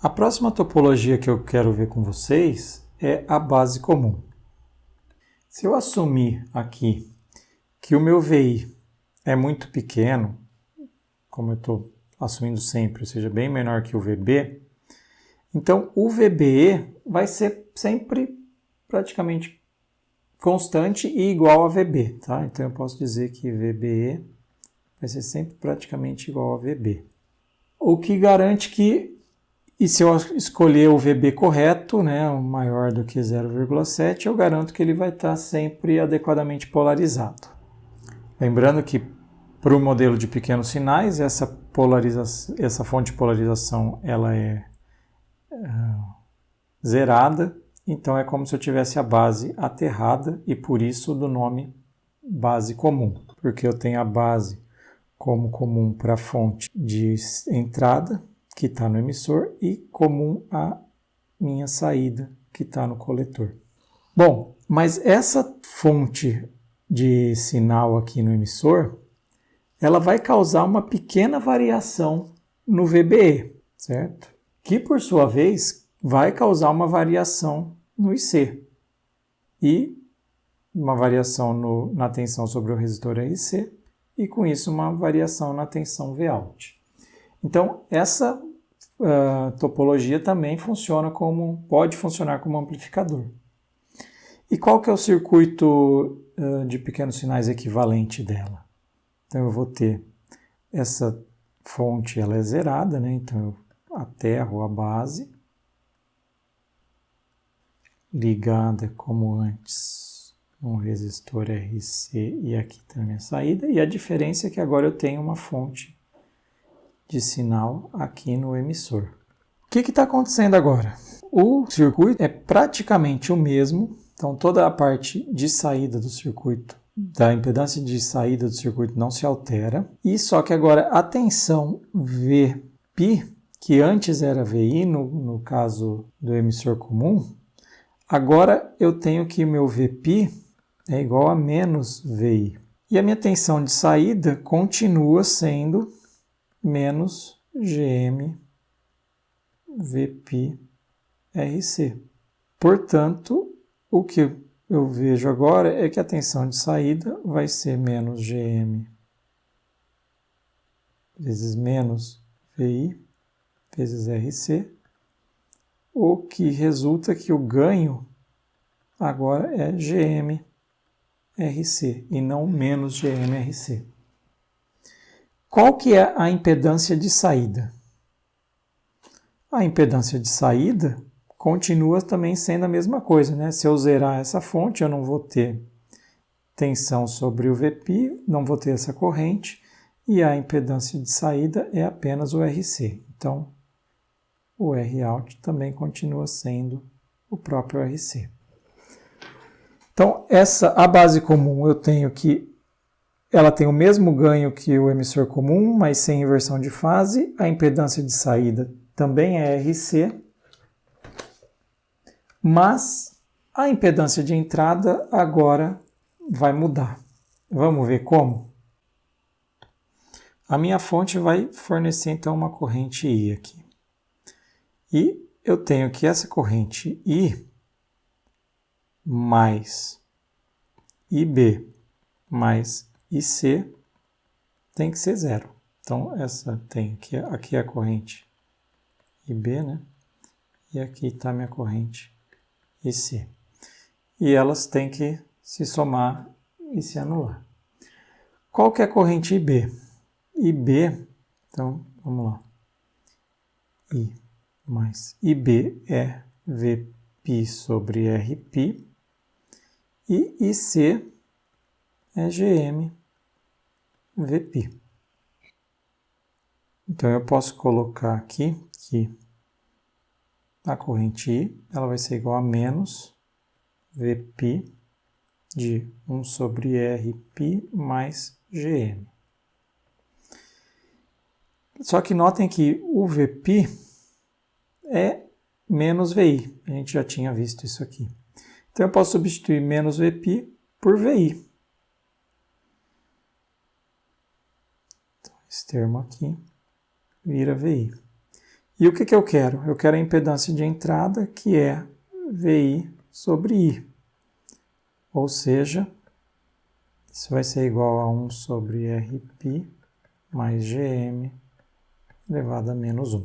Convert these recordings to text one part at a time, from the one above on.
A próxima topologia que eu quero ver com vocês é a base comum. Se eu assumir aqui que o meu VI é muito pequeno, como eu estou assumindo sempre, ou seja, bem menor que o VB, então o VBE vai ser sempre praticamente constante e igual a VB, tá? Então eu posso dizer que VBE vai ser sempre praticamente igual a VB. O que garante que e se eu escolher o VB correto, né, maior do que 0,7, eu garanto que ele vai estar sempre adequadamente polarizado. Lembrando que para o modelo de pequenos sinais, essa, polarização, essa fonte de polarização ela é, é zerada, então é como se eu tivesse a base aterrada e por isso do nome base comum, porque eu tenho a base como comum para a fonte de entrada que está no emissor, e comum à minha saída, que está no coletor. Bom, mas essa fonte de sinal aqui no emissor, ela vai causar uma pequena variação no VBE, certo? Que por sua vez vai causar uma variação no IC e uma variação no, na tensão sobre o resistor RC e com isso uma variação na tensão Vout. Então essa uh, topologia também funciona como, pode funcionar como amplificador. E qual que é o circuito uh, de pequenos sinais equivalente dela? Então eu vou ter essa fonte, ela é zerada, né? então eu aterro a base, ligada como antes um resistor RC e aqui tem a minha saída, e a diferença é que agora eu tenho uma fonte de sinal aqui no emissor. O que está acontecendo agora? O circuito é praticamente o mesmo, então toda a parte de saída do circuito, da impedância de saída do circuito não se altera, e só que agora a tensão Vπ, que antes era VI no, no caso do emissor comum, agora eu tenho que meu Vπ é igual a menos VI. E a minha tensão de saída continua sendo menos GM VP RC. Portanto, o que eu vejo agora é que a tensão de saída vai ser menos GM vezes menos VI vezes RC, o que resulta que o ganho agora é GM RC e não menos GM RC. Qual que é a impedância de saída? A impedância de saída continua também sendo a mesma coisa, né? Se eu zerar essa fonte, eu não vou ter tensão sobre o VP, não vou ter essa corrente, e a impedância de saída é apenas o RC. Então, o Rout também continua sendo o próprio RC. Então, essa a base comum eu tenho que ela tem o mesmo ganho que o emissor comum, mas sem inversão de fase. A impedância de saída também é RC, mas a impedância de entrada agora vai mudar. Vamos ver como? A minha fonte vai fornecer então uma corrente I aqui. E eu tenho que essa corrente I mais IB mais e C tem que ser zero. Então, essa tem aqui, aqui é a corrente IB, né? E aqui está minha corrente IC. E elas têm que se somar e se anular. Qual que é a corrente IB? IB, então, vamos lá. I mais IB é Vπ sobre Rπ. E IC é GM VP. Então eu posso colocar aqui que a corrente I ela vai ser igual a menos VP de 1 sobre RP mais GM. Só que notem que o VP é menos VI. A gente já tinha visto isso aqui. Então eu posso substituir menos VP por VI. Esse termo aqui vira VI. E o que, que eu quero? Eu quero a impedância de entrada, que é VI sobre I. Ou seja, isso vai ser igual a 1 sobre Rπ mais GM elevado a menos 1.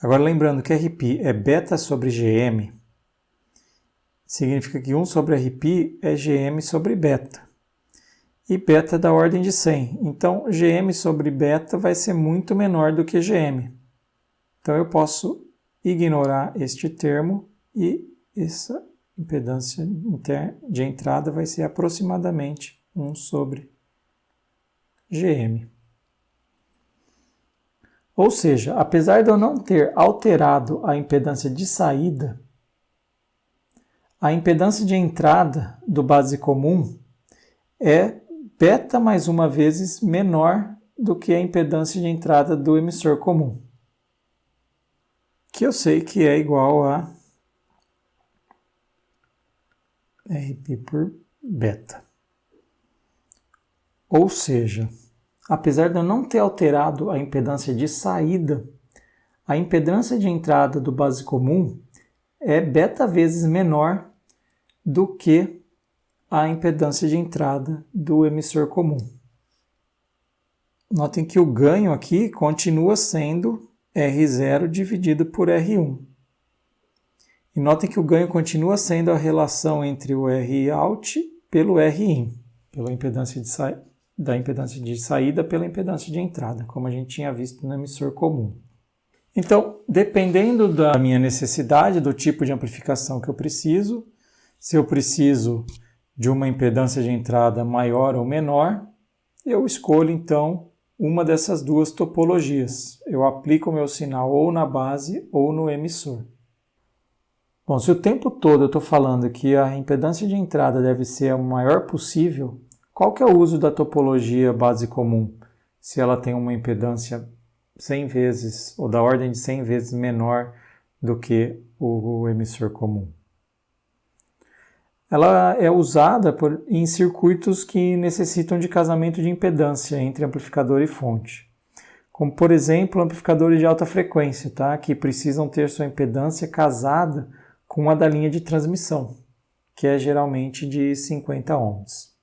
Agora lembrando que Rπ é beta sobre GM, significa que 1 sobre Rπ é GM sobre beta. E beta é da ordem de 100. Então, GM sobre beta vai ser muito menor do que GM. Então, eu posso ignorar este termo e essa impedância de entrada vai ser aproximadamente 1 sobre GM. Ou seja, apesar de eu não ter alterado a impedância de saída, a impedância de entrada do base comum é beta mais uma vezes menor do que a impedância de entrada do emissor comum, que eu sei que é igual a RP por beta. Ou seja, apesar de eu não ter alterado a impedância de saída, a impedância de entrada do base comum é beta vezes menor do que a impedância de entrada do emissor comum. Notem que o ganho aqui continua sendo R0 dividido por R1. E notem que o ganho continua sendo a relação entre o Rout pelo Rin, pela impedância de da impedância de saída pela impedância de entrada, como a gente tinha visto no emissor comum. Então, dependendo da minha necessidade, do tipo de amplificação que eu preciso, se eu preciso de uma impedância de entrada maior ou menor, eu escolho então uma dessas duas topologias. Eu aplico o meu sinal ou na base ou no emissor. Bom, se o tempo todo eu estou falando que a impedância de entrada deve ser a maior possível, qual que é o uso da topologia base comum? Se ela tem uma impedância 100 vezes, ou da ordem de 100 vezes menor do que o emissor comum. Ela é usada por, em circuitos que necessitam de casamento de impedância entre amplificador e fonte. Como, por exemplo, amplificadores de alta frequência, tá? que precisam ter sua impedância casada com a da linha de transmissão, que é geralmente de 50 ohms.